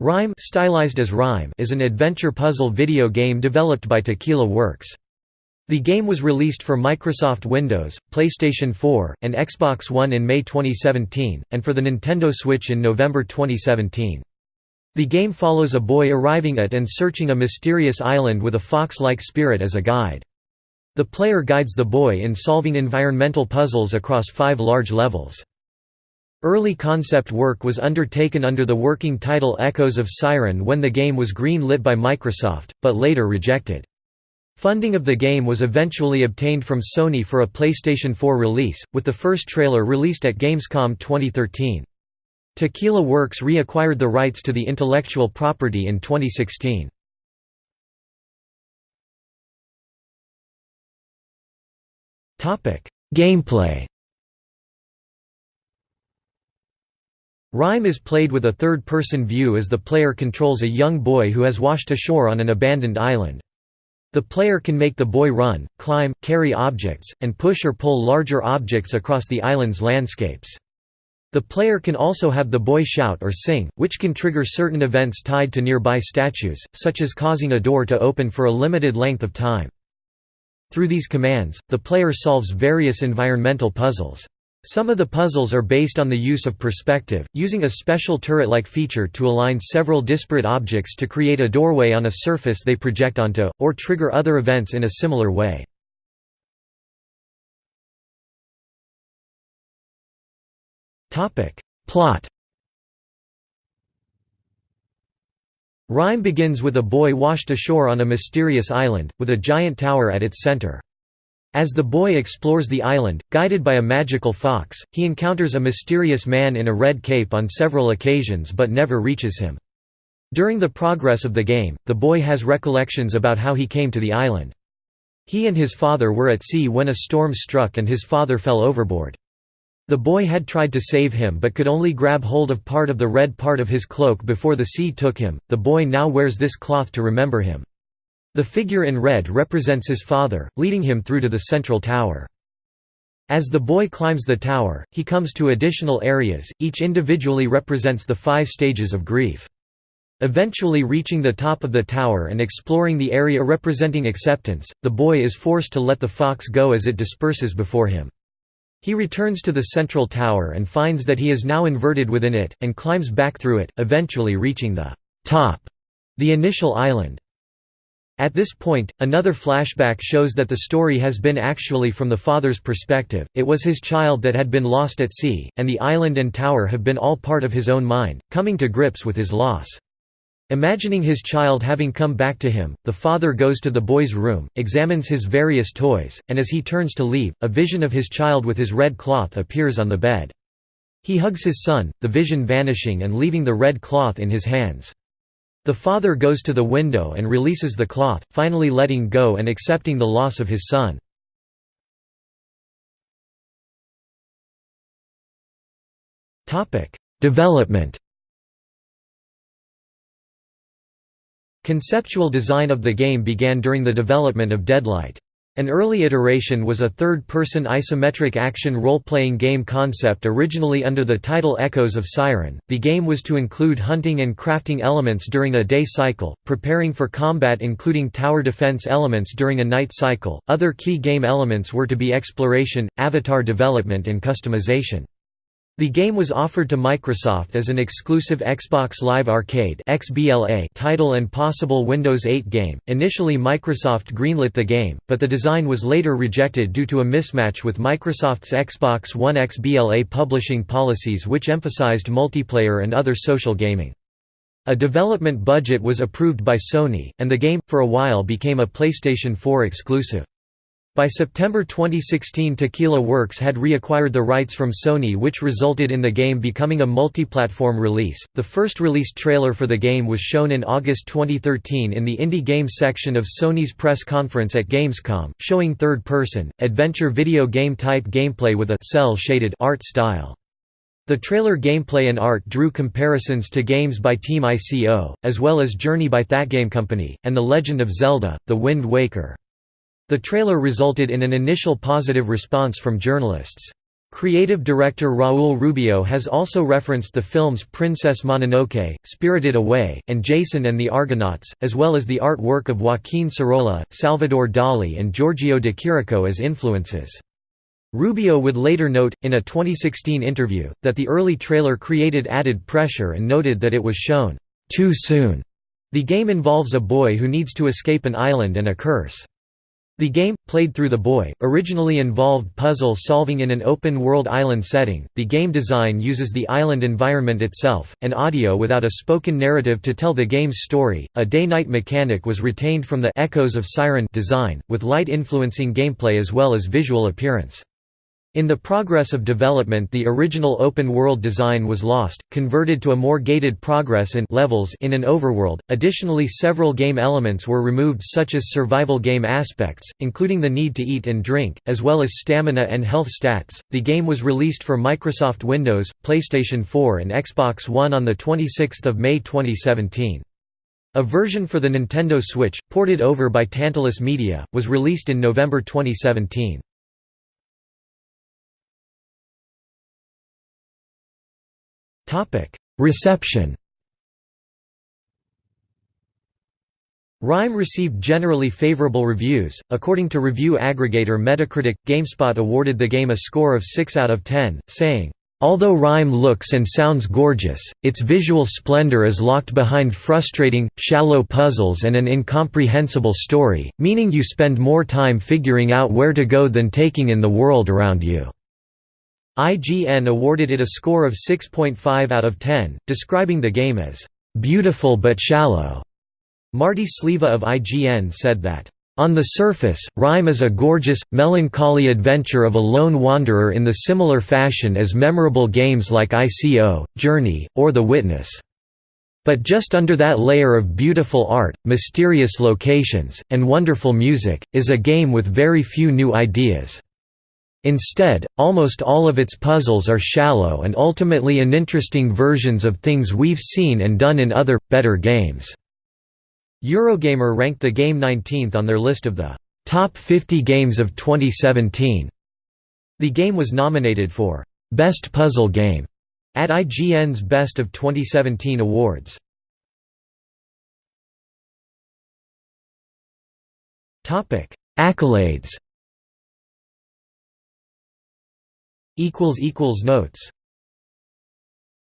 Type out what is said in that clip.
Rime, stylized as Rime is an adventure puzzle video game developed by Tequila Works. The game was released for Microsoft Windows, PlayStation 4, and Xbox One in May 2017, and for the Nintendo Switch in November 2017. The game follows a boy arriving at and searching a mysterious island with a fox-like spirit as a guide. The player guides the boy in solving environmental puzzles across five large levels. Early concept work was undertaken under the working title Echoes of Siren when the game was green-lit by Microsoft, but later rejected. Funding of the game was eventually obtained from Sony for a PlayStation 4 release, with the first trailer released at Gamescom 2013. Tequila Works reacquired the rights to the intellectual property in 2016. Gameplay Rime is played with a third-person view as the player controls a young boy who has washed ashore on an abandoned island. The player can make the boy run, climb, carry objects, and push or pull larger objects across the island's landscapes. The player can also have the boy shout or sing, which can trigger certain events tied to nearby statues, such as causing a door to open for a limited length of time. Through these commands, the player solves various environmental puzzles. Some of the puzzles are based on the use of perspective, using a special turret-like feature to align several disparate objects to create a doorway on a surface they project onto, or trigger other events in a similar way. Plot Rime begins with a boy washed ashore on a mysterious island, with a giant tower at its center. As the boy explores the island, guided by a magical fox, he encounters a mysterious man in a red cape on several occasions but never reaches him. During the progress of the game, the boy has recollections about how he came to the island. He and his father were at sea when a storm struck and his father fell overboard. The boy had tried to save him but could only grab hold of part of the red part of his cloak before the sea took him. The boy now wears this cloth to remember him. The figure in red represents his father, leading him through to the central tower. As the boy climbs the tower, he comes to additional areas, each individually represents the five stages of grief. Eventually reaching the top of the tower and exploring the area representing acceptance, the boy is forced to let the fox go as it disperses before him. He returns to the central tower and finds that he is now inverted within it, and climbs back through it, eventually reaching the top, the initial island. At this point, another flashback shows that the story has been actually from the father's perspective, it was his child that had been lost at sea, and the island and tower have been all part of his own mind, coming to grips with his loss. Imagining his child having come back to him, the father goes to the boy's room, examines his various toys, and as he turns to leave, a vision of his child with his red cloth appears on the bed. He hugs his son, the vision vanishing and leaving the red cloth in his hands. The father goes to the window and releases the cloth, finally letting go and accepting the loss of his son. Development Conceptual design of the game began during the development of Deadlight. An early iteration was a third-person isometric action role-playing game concept originally under the title Echoes of Siren. The game was to include hunting and crafting elements during a day cycle, preparing for combat including tower defense elements during a night cycle. Other key game elements were to be exploration, avatar development and customization. The game was offered to Microsoft as an exclusive Xbox Live Arcade (XBLA) title and possible Windows 8 game. Initially Microsoft greenlit the game, but the design was later rejected due to a mismatch with Microsoft's Xbox One XBLA publishing policies which emphasized multiplayer and other social gaming. A development budget was approved by Sony, and the game, for a while became a PlayStation 4 exclusive. By September 2016 Tequila Works had reacquired the rights from Sony which resulted in the game becoming a multi-platform release. The first released trailer for the game was shown in August 2013 in the indie games section of Sony's press conference at Gamescom, showing third-person, adventure video game type gameplay with a cel-shaded art style. The trailer gameplay and art drew comparisons to games by Team ICO, as well as Journey by That Game Company, and The Legend of Zelda, The Wind Waker. The trailer resulted in an initial positive response from journalists. Creative director Raul Rubio has also referenced the films Princess Mononoke, Spirited Away, and Jason and the Argonauts, as well as the artwork of Joaquin Sorolla, Salvador Dali and Giorgio de Chirico as influences. Rubio would later note, in a 2016 interview, that the early trailer created added pressure and noted that it was shown too soon. The game involves a boy who needs to escape an island and a curse. The game, played through the boy, originally involved puzzle solving in an open-world island setting. The game design uses the island environment itself, and audio without a spoken narrative to tell the game's story. A day-night mechanic was retained from the Echoes of Siren design, with light influencing gameplay as well as visual appearance. In the progress of development the original open-world design was lost, converted to a more gated progress and levels in an overworld. Additionally several game elements were removed such as survival game aspects, including the need to eat and drink, as well as stamina and health stats. The game was released for Microsoft Windows, PlayStation 4 and Xbox One on 26 May 2017. A version for the Nintendo Switch, ported over by Tantalus Media, was released in November 2017. Reception Rime received generally favorable reviews. According to review aggregator Metacritic, GameSpot awarded the game a score of 6 out of 10, saying, Although Rime looks and sounds gorgeous, its visual splendor is locked behind frustrating, shallow puzzles and an incomprehensible story, meaning you spend more time figuring out where to go than taking in the world around you. IGN awarded it a score of 6.5 out of 10, describing the game as, "...beautiful but shallow." Marty Sliva of IGN said that, on the surface, Rime is a gorgeous, melancholy adventure of a lone wanderer in the similar fashion as memorable games like ICO, Journey, or The Witness. But just under that layer of beautiful art, mysterious locations, and wonderful music, is a game with very few new ideas. Instead, almost all of its puzzles are shallow and ultimately uninteresting versions of things we've seen and done in other, better games. Eurogamer ranked the game 19th on their list of the top 50 games of 2017. The game was nominated for Best Puzzle Game at IGN's Best of 2017 awards. Accolades Notes